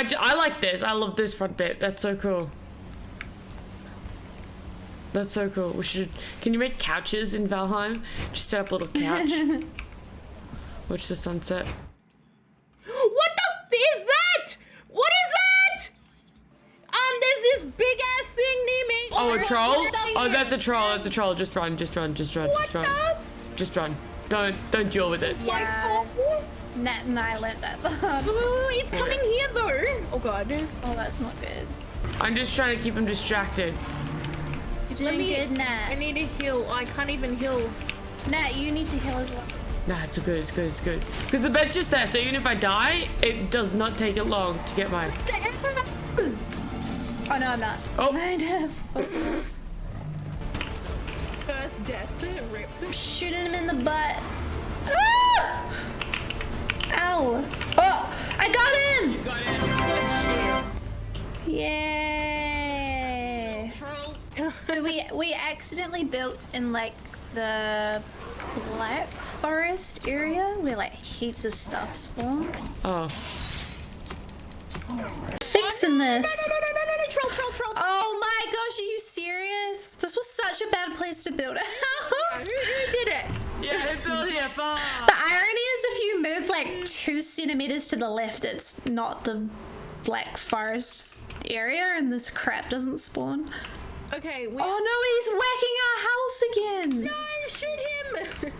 I, j- I like this. I love this front bit. That's so cool. That's so cool. We should. Can you make couches in Valheim? Just set up a little couch. Watch the sunset. What the f- is that? What is that? Um, there's this big ass thing near me. Oh, a troll? God, get out Oh, that's a troll. That's a troll. Just run. Just run. Just run. What Just run. the? Just run. Don't don't deal with it. Yeah. Oh, Nat and I learned that the. Ooh, it's coming here though. Oh god. Oh, that's not good. I'm just trying to keep him distracted. You're doing me- good, Nat. I need to heal. I can't even heal. Nat, you need to heal as well. Nah, it's good. It's good. It's good. Because the bed's just there, so even if I die, it does not take it long to get my. Oh no, I'm not. Oh. Kind of. First death. Rip. Shooting him in the butt. Oh, I got Yay. shit. So we we accidentally built in like the black forest area where like heaps of stuff spawns. Oh. Fixing this. No, no, no, no, no, no, troll, troll, troll. Oh my gosh, are you serious? This was such a bad place to build a house. who did it? Yeah, who built here far? The irony is if you move like two centimeters to the left, it's not the black forest area and this crap doesn't spawn. Okay, we. Oh no, he's whacking our house again. No, shoot him.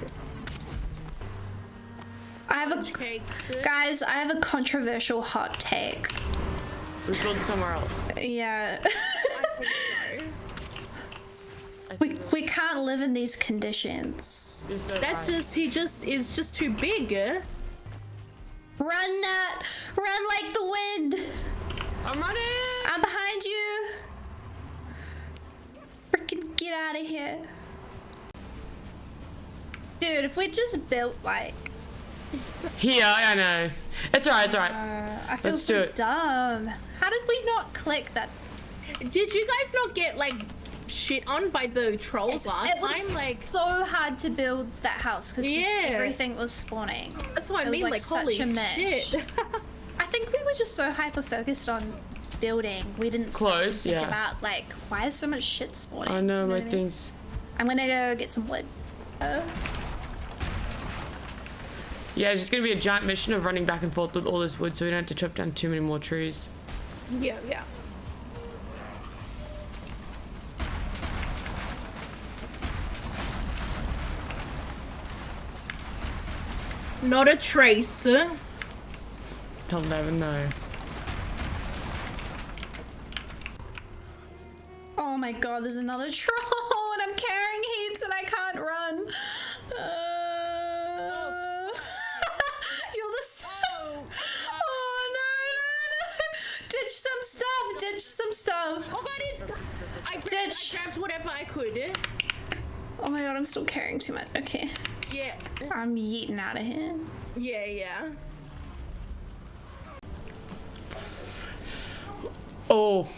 I have a Cakes. guys, I have a controversial hot take. We built somewhere else. Yeah. we, we can't live in these conditions. So That's right. just he just is just too big. Eh? Run, Nat! Run like the wind! I'm running. I'm behind you! Freaking get out of here. Dude, if we just built like. Here, I know. It's alright. It's alright. Uh, I feel Let's so do it. dumb. How did we not click that? Did you guys not get like shit on by the trolls last it was time? Like so hard to build that house because Yeah. everything was spawning. that's what I it was, mean. like, Like, such holy a mess. shit. I think we were just so hyper focused on building, we didn't Close, think yeah. about like why is so much shit spawning. I know You my what I mean? things. I'm gonna go get some wood. Uh, Yeah, it's just gonna be a giant mission of running back and forth with all this wood, so we don't have to chop down too many more trees. yeah, yeah. Not a trace. They'll never know. oh my god, there's another troll and I'm carrying heaps and I can't run. Uh, you're the s- Oh no, no, no. Ditch some stuff, ditch some stuff. Oh god, it's. I grabbed, Ditch. I grabbed whatever I could. Oh my god, I'm still carrying too much. Okay. Yeah, I'm yeeting out of here. yeah, yeah. Oh,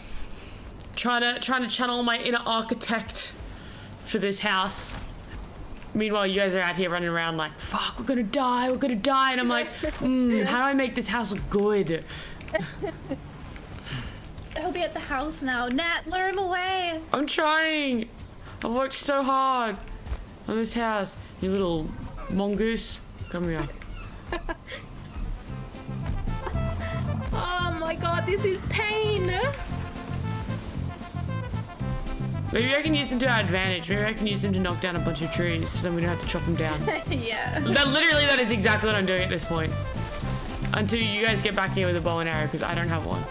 trying to trying to channel my inner architect for this house. Meanwhile, you guys are out here running around like, "Fuck, we're gonna die, we're gonna die," and I'm like, mm, "How do I make this house look good?" He'll be at the house now. Nat, lure him away. I'm trying. I've worked so hard on this house. You little mongoose, come here. Oh my god, this is pain. Maybe I can use them to our advantage. Maybe I can use them to knock down a bunch of trees, so then we don't have to chop them down. yeah. that literally, that is exactly what I'm doing at this point. Until you guys get back here with a bow and arrow, because I don't have one.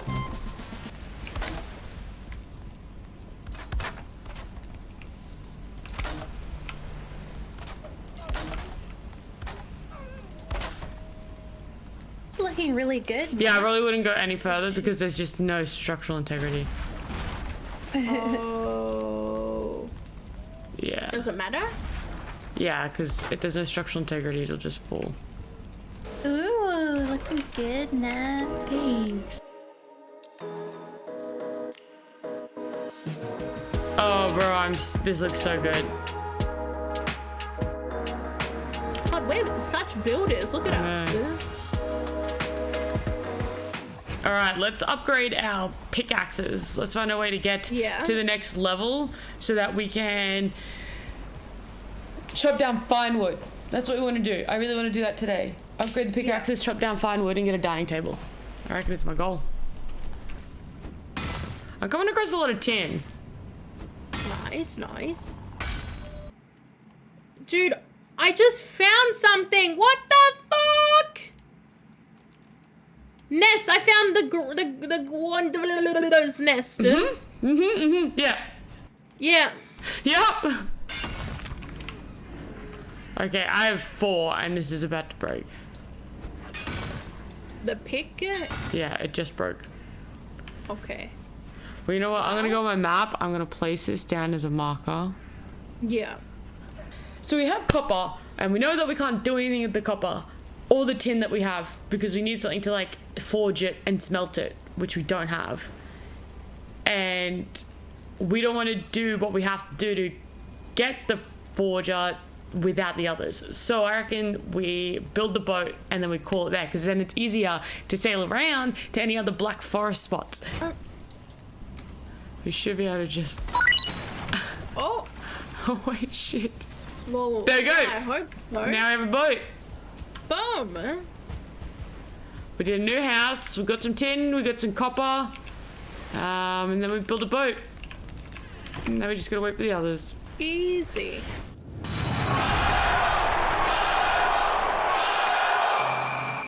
It's looking really good. Yeah, I really wouldn't go any further because there's just no structural integrity. Oh. Yeah. Does it matter? Yeah, because if there's no structural integrity, it'll just fall. Ooh, looking good, Nat. Thanks. Oh, bro, I'm. This looks so good. God, we're such builders. Look at I us. All right, let's upgrade our pickaxes. Let's find a way to get Yeah. to the next level so that we can chop down fine wood. That's what we want to do. I really want to do that today. Upgrade the pickaxes, chop down fine wood, and get a dining table. I reckon it's my goal. I'm coming across a lot of tin. Nice, nice. Dude, I just found something. What the fuck? Nest. I found the gr- the the one nest. Mm-hmm, mm-hmm. Yeah. Yeah. Yep. Okay, I have four, and this is about to break. The pick. Yeah, it just broke. Okay. Well, you know what? I'm gonna go on my map. I'm gonna place this down as a marker. Yeah. So we have copper, and we know that we can't do anything with the copper or the tin that we have because we need something to like forge it and smelt it, which we don't have. And we don't want to do what we have to do to get the forger without the others. So I reckon we build the boat and then we call it there because then it's easier to sail around to any other black forest spots. We should be able to just. Oh. Oh wait, shit. Well, There you go. I hope so. Now we have a boat. Boom. We did a new house. We got some tin. We got some copper. Um, and then we built a boat. And now we just gotta wait for the others. Easy.